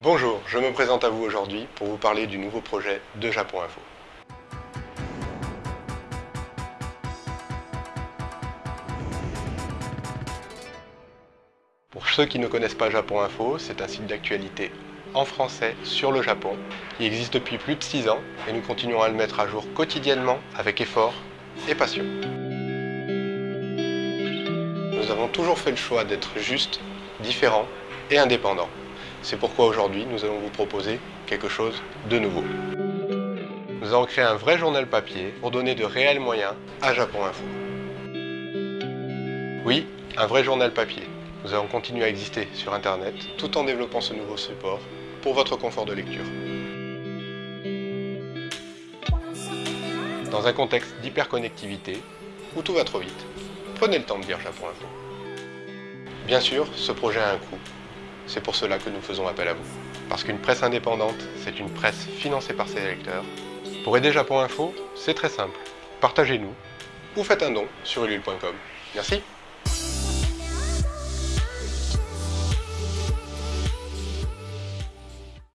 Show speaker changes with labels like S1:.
S1: Bonjour, je me présente à vous aujourd'hui pour vous parler du nouveau projet de Japon Info. Pour ceux qui ne connaissent pas Japon Info, c'est un site d'actualité en français sur le Japon. Il existe depuis plus de 6 ans et nous continuons à le mettre à jour quotidiennement avec effort et passion. Nous avons toujours fait le choix d'être juste, différent et indépendant. C'est pourquoi aujourd'hui, nous allons vous proposer quelque chose de nouveau. Nous allons créer un vrai journal papier pour donner de réels moyens à Japon Info. Oui, un vrai journal papier. Nous allons continuer à exister sur Internet tout en développant ce nouveau support pour votre confort de lecture. Dans un contexte d'hyperconnectivité où tout va trop vite, prenez le temps de lire Japon Info. Bien sûr, ce projet a un coût, c'est pour cela que nous faisons appel à vous. Parce qu'une presse indépendante, c'est une presse financée par ses lecteurs. Pour aider Japon Info, c'est très simple. Partagez-nous ou faites un don sur ulule.com. Merci